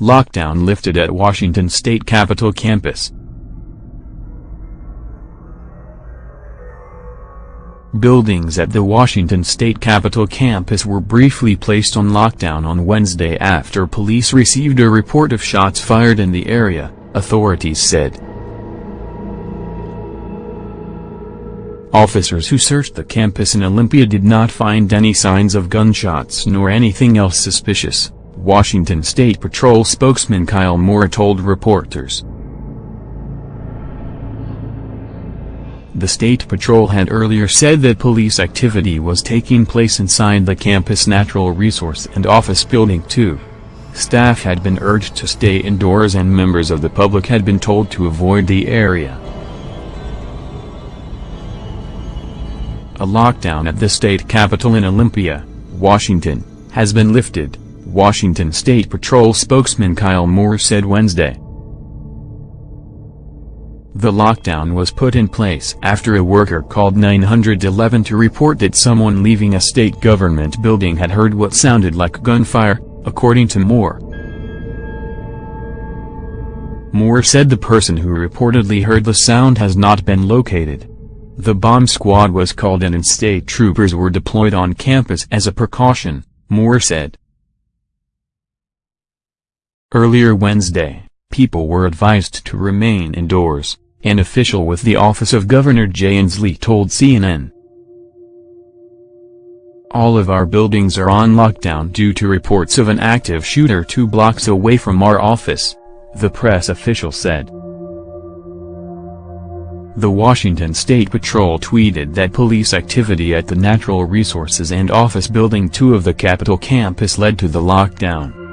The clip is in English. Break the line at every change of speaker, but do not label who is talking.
lockdown lifted at Washington State Capitol campus. Buildings at the Washington State Capitol campus were briefly placed on lockdown on Wednesday after police received a report of shots fired in the area, authorities said. Officers who searched the campus in Olympia did not find any signs of gunshots nor anything else suspicious, Washington State Patrol spokesman Kyle Moore told reporters. The State Patrol had earlier said that police activity was taking place inside the campus Natural Resource and Office Building 2. Staff had been urged to stay indoors and members of the public had been told to avoid the area. A lockdown at the state capitol in Olympia, Washington, has been lifted, Washington State Patrol spokesman Kyle Moore said Wednesday. The lockdown was put in place after a worker called 911 to report that someone leaving a state government building had heard what sounded like gunfire, according to Moore. Moore said the person who reportedly heard the sound has not been located. The bomb squad was called in and state troopers were deployed on campus as a precaution, Moore said. Earlier Wednesday, people were advised to remain indoors. An official with the office of Governor Jay Inslee told CNN. All of our buildings are on lockdown due to reports of an active shooter two blocks away from our office, the press official said. The Washington State Patrol tweeted that police activity at the Natural Resources and Office Building 2 of the Capitol campus led to the lockdown.